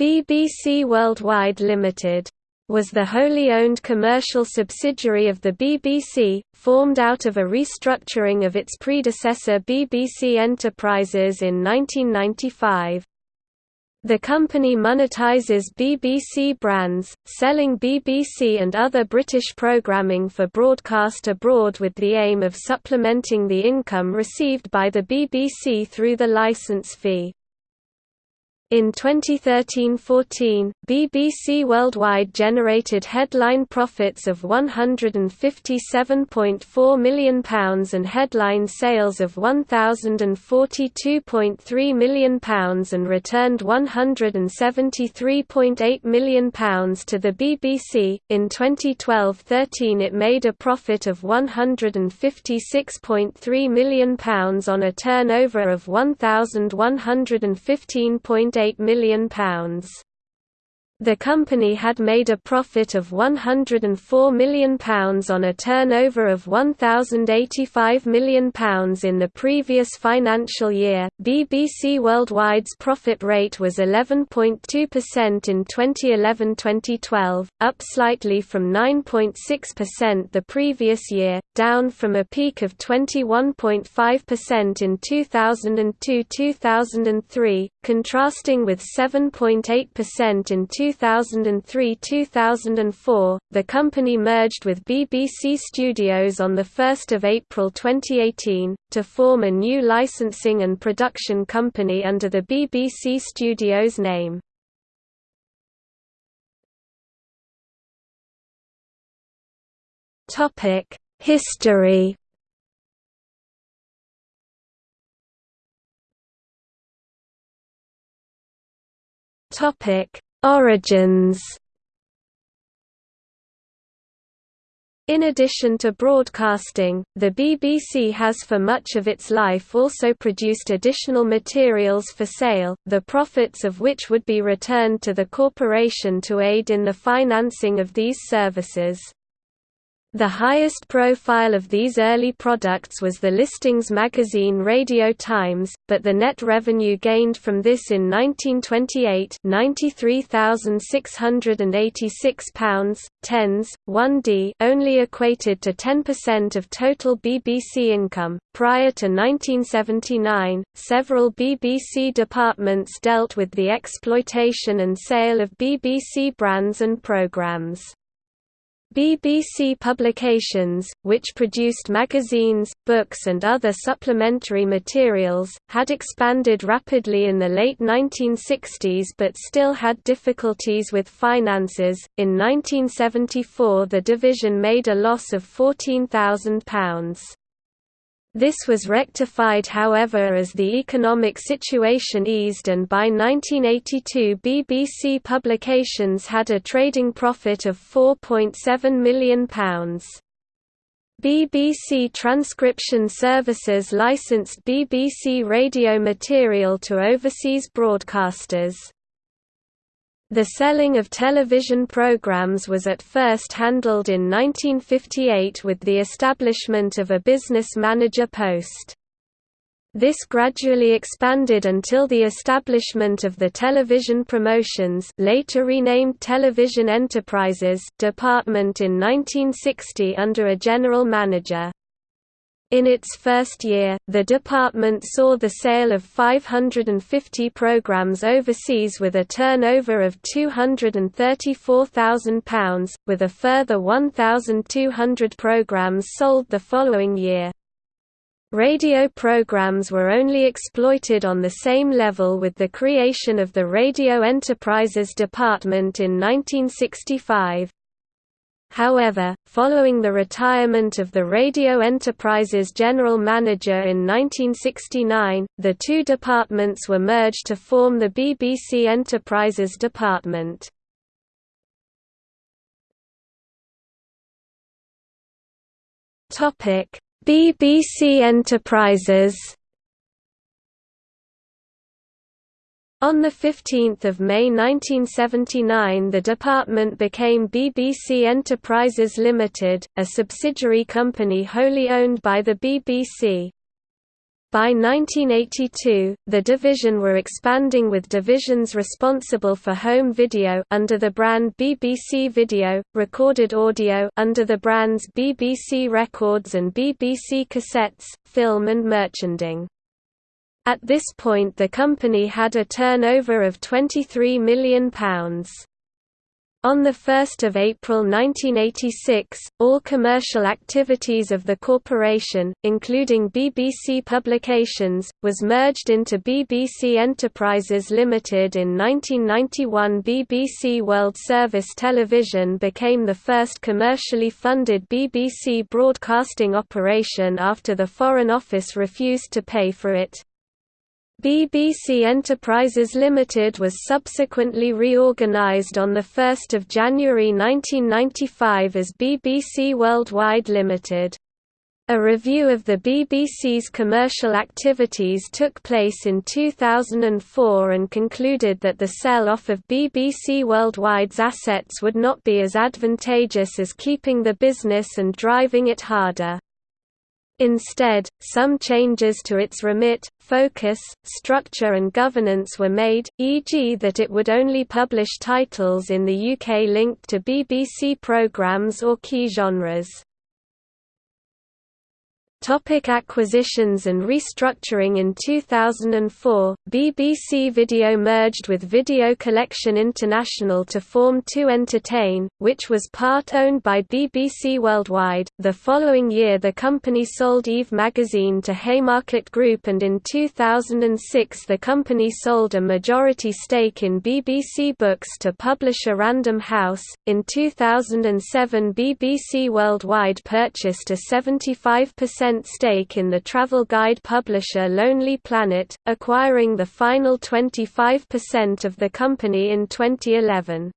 BBC Worldwide Limited was the wholly owned commercial subsidiary of the BBC, formed out of a restructuring of its predecessor BBC Enterprises in 1995. The company monetizes BBC brands, selling BBC and other British programming for broadcast abroad with the aim of supplementing the income received by the BBC through the license fee. In 2013–14, BBC Worldwide generated headline profits of £157.4 million and headline sales of £1,042.3 million and returned £173.8 million to the BBC. In 2012–13 it made a profit of £156.3 million on a turnover of £1,115.8 £1.8 million. The company had made a profit of £104 million on a turnover of £1,085 million in the previous financial year. BBC Worldwide's profit rate was 11.2% in 2011 2012, up slightly from 9.6% the previous year, down from a peak of 21.5% in 2002 2003, contrasting with 7.8% in 2003–2004, the company merged with BBC Studios on 1 April 2018, to form a new licensing and production company under the BBC Studios name. History Topic Origins In addition to broadcasting, the BBC has for much of its life also produced additional materials for sale, the profits of which would be returned to the corporation to aid in the financing of these services. The highest profile of these early products was the listings magazine Radio Times, but the net revenue gained from this in 1928 £93,686, tens, 1d only equated to 10% of total BBC income. Prior to 1979, several BBC departments dealt with the exploitation and sale of BBC brands and programmes. BBC Publications, which produced magazines, books and other supplementary materials, had expanded rapidly in the late 1960s but still had difficulties with finances. In 1974 the division made a loss of £14,000. This was rectified however as the economic situation eased and by 1982 BBC Publications had a trading profit of £4.7 million. BBC Transcription Services licensed BBC radio material to overseas broadcasters. The selling of television programs was at first handled in 1958 with the establishment of a business manager post. This gradually expanded until the establishment of the Television Promotions later renamed Television Enterprises department in 1960 under a general manager. In its first year, the department saw the sale of 550 programs overseas with a turnover of £234,000, with a further 1,200 programs sold the following year. Radio programs were only exploited on the same level with the creation of the Radio Enterprises Department in 1965. However, following the retirement of the Radio Enterprises general manager in 1969, the two departments were merged to form the BBC Enterprises department. BBC Enterprises On 15 May 1979 the department became BBC Enterprises Limited, a subsidiary company wholly owned by the BBC. By 1982, the division were expanding with divisions responsible for home video under the brand BBC Video, recorded audio under the brands BBC Records and BBC Cassettes, film and merchandising. At this point the company had a turnover of £23 million. On 1 April 1986, all commercial activities of the corporation, including BBC Publications, was merged into BBC Enterprises Limited in 1991 BBC World Service Television became the first commercially funded BBC broadcasting operation after the Foreign Office refused to pay for it. BBC Enterprises Limited was subsequently reorganised on 1 January 1995 as BBC Worldwide Limited. A review of the BBC's commercial activities took place in 2004 and concluded that the sell-off of BBC Worldwide's assets would not be as advantageous as keeping the business and driving it harder. Instead, some changes to its remit, focus, structure and governance were made, e.g. that it would only publish titles in the UK linked to BBC programmes or key genres. Topic acquisitions and restructuring In 2004, BBC Video merged with Video Collection International to form 2Entertain, which was part owned by BBC Worldwide. The following year the company sold Eve magazine to Haymarket Group and in 2006 the company sold a majority stake in BBC Books to publisher Random House. In 2007 BBC Worldwide purchased a 75% stake in the travel guide publisher Lonely Planet, acquiring the final 25% of the company in 2011.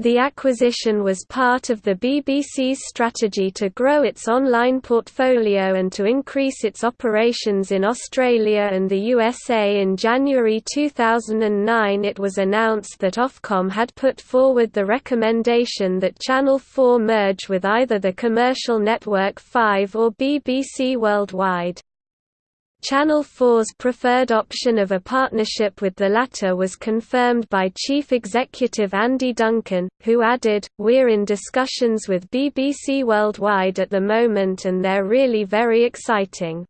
The acquisition was part of the BBC's strategy to grow its online portfolio and to increase its operations in Australia and the USA. In January 2009, it was announced that Ofcom had put forward the recommendation that Channel 4 merge with either the commercial network 5 or BBC Worldwide. Channel 4's preferred option of a partnership with the latter was confirmed by Chief Executive Andy Duncan, who added, We're in discussions with BBC Worldwide at the moment and they're really very exciting.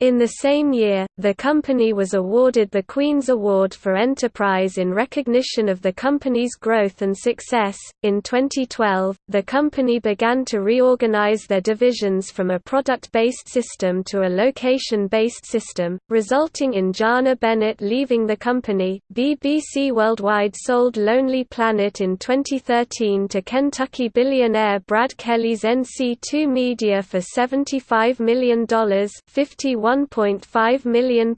In the same year, the company was awarded the Queen's Award for Enterprise in recognition of the company's growth and success. In 2012, the company began to reorganize their divisions from a product based system to a location based system, resulting in Jana Bennett leaving the company. BBC Worldwide sold Lonely Planet in 2013 to Kentucky billionaire Brad Kelly's NC2 Media for $75 million. 51 £1.5 million,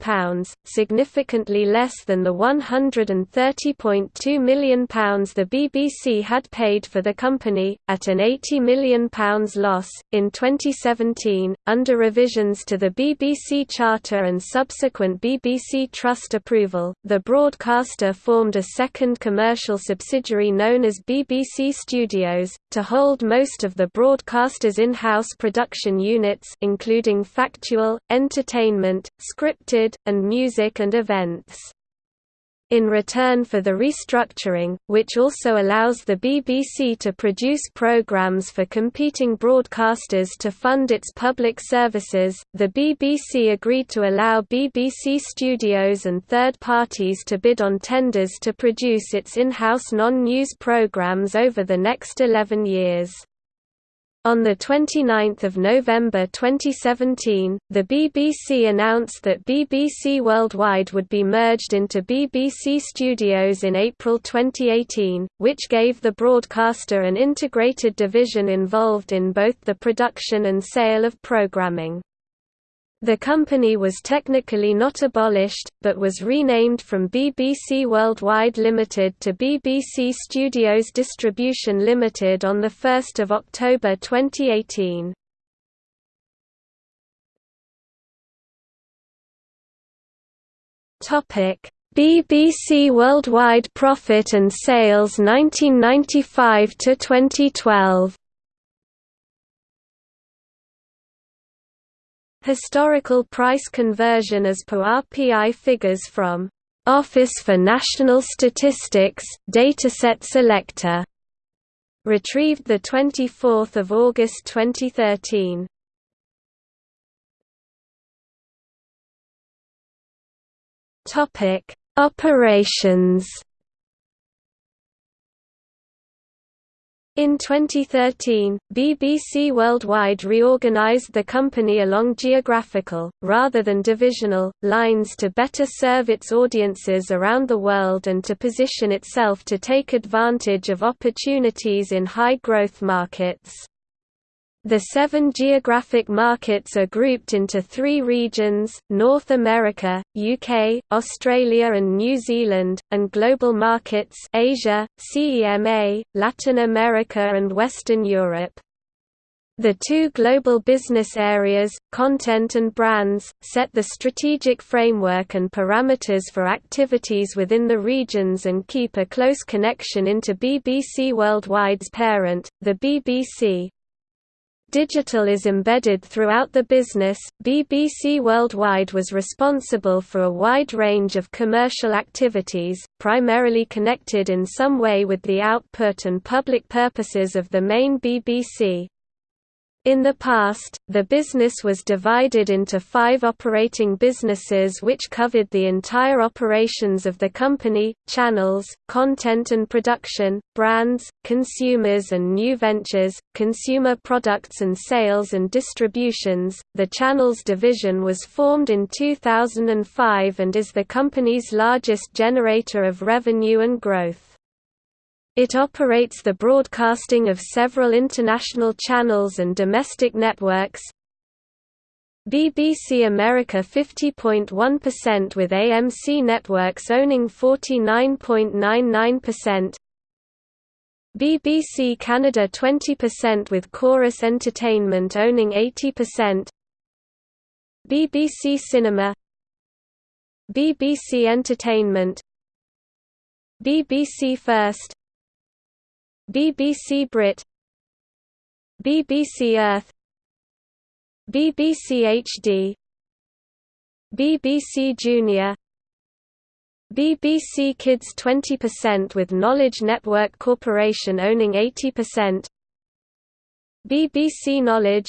significantly less than the £130.2 million the BBC had paid for the company, at an £80 million loss. In 2017, under revisions to the BBC Charter and subsequent BBC Trust approval, the broadcaster formed a second commercial subsidiary known as BBC Studios, to hold most of the broadcaster's in-house production units including factual, entertainment entertainment, scripted, and music and events. In return for the restructuring, which also allows the BBC to produce programmes for competing broadcasters to fund its public services, the BBC agreed to allow BBC studios and third parties to bid on tenders to produce its in-house non-news programmes over the next 11 years. On 29 November 2017, the BBC announced that BBC Worldwide would be merged into BBC Studios in April 2018, which gave the broadcaster an integrated division involved in both the production and sale of programming. The company was technically not abolished, but was renamed from BBC Worldwide Limited to BBC Studios Distribution Limited on 1 October 2018. BBC Worldwide Profit and Sales 1995 to 2012 Historical price conversion as per RPI figures from Office for National Statistics, Dataset Selector. Retrieved 24 August 2013. Topic: Operations In 2013, BBC Worldwide reorganized the company along geographical, rather than divisional, lines to better serve its audiences around the world and to position itself to take advantage of opportunities in high-growth markets. The seven geographic markets are grouped into three regions, North America, UK, Australia and New Zealand, and global markets Asia, CEMA, Latin America and Western Europe. The two global business areas, content and brands, set the strategic framework and parameters for activities within the regions and keep a close connection into BBC Worldwide's parent, the BBC, Digital is embedded throughout the business. BBC Worldwide was responsible for a wide range of commercial activities, primarily connected in some way with the output and public purposes of the main BBC. In the past, the business was divided into five operating businesses which covered the entire operations of the company, channels, content and production, brands, consumers and new ventures, consumer products and sales and distributions. The channels division was formed in 2005 and is the company's largest generator of revenue and growth. It operates the broadcasting of several international channels and domestic networks. BBC America 50.1% with AMC Networks owning 49.99%. BBC Canada 20% with Corus Entertainment owning 80%. BBC Cinema BBC Entertainment BBC First BBC Brit BBC Earth BBC HD BBC Junior BBC Kids 20% with Knowledge Network Corporation owning 80% BBC Knowledge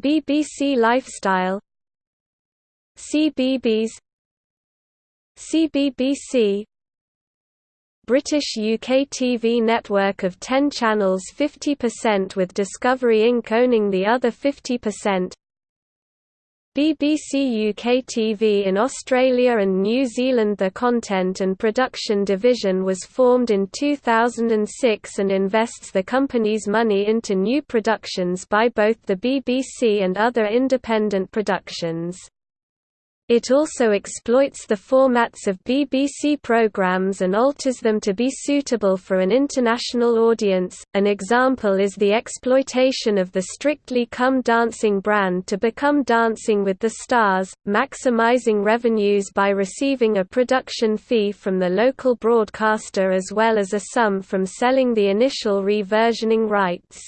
BBC Lifestyle CBeebies CBBC British UK TV network of 10 channels 50% with Discovery Inc. owning the other 50%. BBC UK TV in Australia and New Zealand The content and production division was formed in 2006 and invests the company's money into new productions by both the BBC and other independent productions. It also exploits the formats of BBC programmes and alters them to be suitable for an international audience. An example is the exploitation of the Strictly Come Dancing brand to become Dancing with the Stars, maximising revenues by receiving a production fee from the local broadcaster as well as a sum from selling the initial reversioning rights.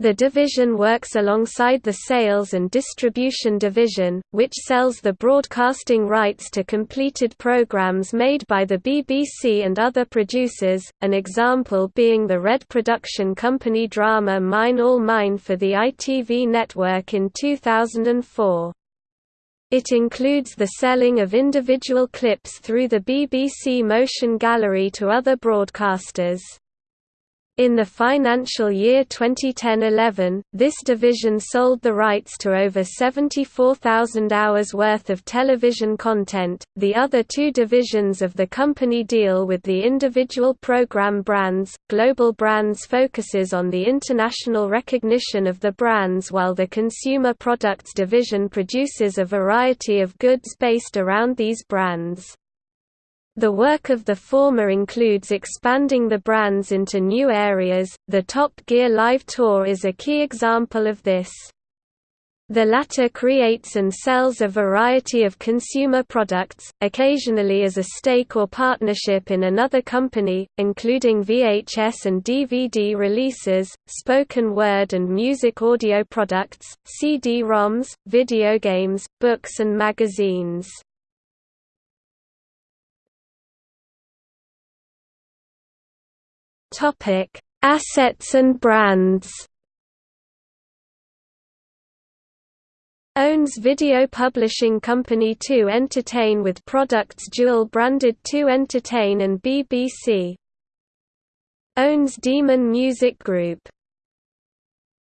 The division works alongside the Sales and Distribution Division, which sells the broadcasting rights to completed programs made by the BBC and other producers, an example being the Red Production Company drama Mine All Mine for the ITV network in 2004. It includes the selling of individual clips through the BBC Motion Gallery to other broadcasters. In the financial year 2010–11, this division sold the rights to over 74,000 hours worth of television content. The other two divisions of the company deal with the individual program brands. Global Brands focuses on the international recognition of the brands while the Consumer Products division produces a variety of goods based around these brands. The work of the former includes expanding the brands into new areas. The Top Gear Live Tour is a key example of this. The latter creates and sells a variety of consumer products, occasionally as a stake or partnership in another company, including VHS and DVD releases, spoken word and music audio products, CD-ROMs, video games, books and magazines. Assets and brands owns video publishing company 2 Entertain with products dual-branded 2 Entertain and BBC. Owns Demon Music Group.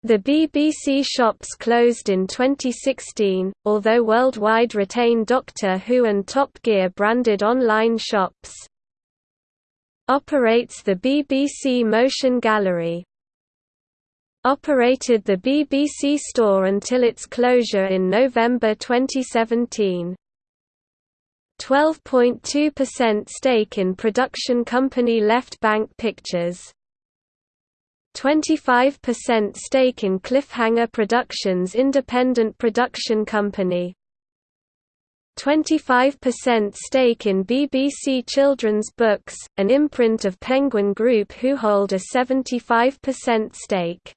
The BBC shops closed in 2016, although worldwide retain Doctor Who and Top Gear branded online shops. Operates the BBC Motion Gallery. Operated the BBC store until its closure in November 2017. 12.2% stake in production company Left Bank Pictures. 25% stake in Cliffhanger Productions independent production company 25% stake in BBC Children's Books, an imprint of Penguin Group who hold a 75% stake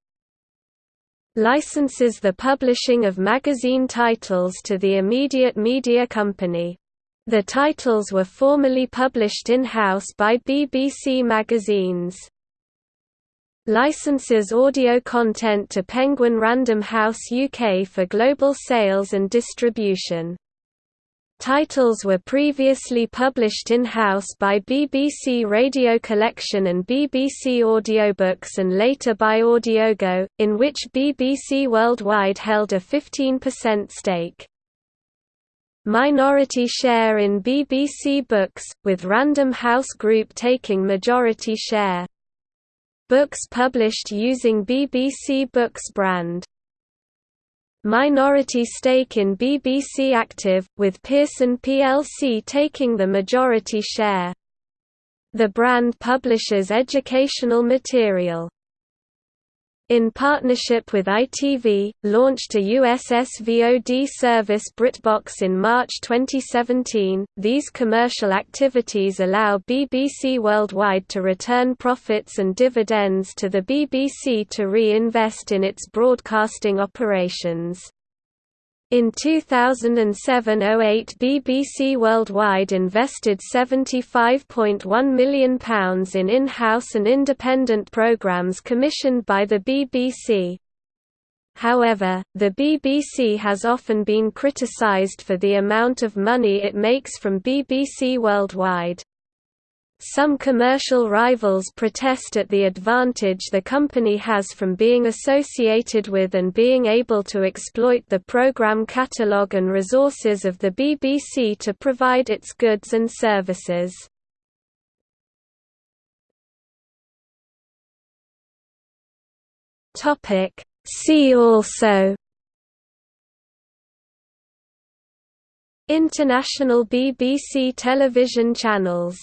licenses the publishing of magazine titles to the Immediate Media Company. The titles were formerly published in-house by BBC Magazines. Licenses audio content to Penguin Random House UK for global sales and distribution. Titles were previously published in-house by BBC Radio Collection and BBC Audiobooks and later by Audiogo, in which BBC Worldwide held a 15% stake. Minority share in BBC Books, with Random House Group taking majority share. Books published using BBC Books brand minority stake in BBC Active, with Pearson plc taking the majority share. The brand publishes educational material in partnership with ITV, launched a US SVOD service BritBox in March 2017. These commercial activities allow BBC Worldwide to return profits and dividends to the BBC to reinvest in its broadcasting operations. In 2007–08 BBC Worldwide invested £75.1 million in in-house and independent programmes commissioned by the BBC. However, the BBC has often been criticised for the amount of money it makes from BBC Worldwide. Some commercial rivals protest at the advantage the company has from being associated with and being able to exploit the program catalogue and resources of the BBC to provide its goods and services. See also International BBC television channels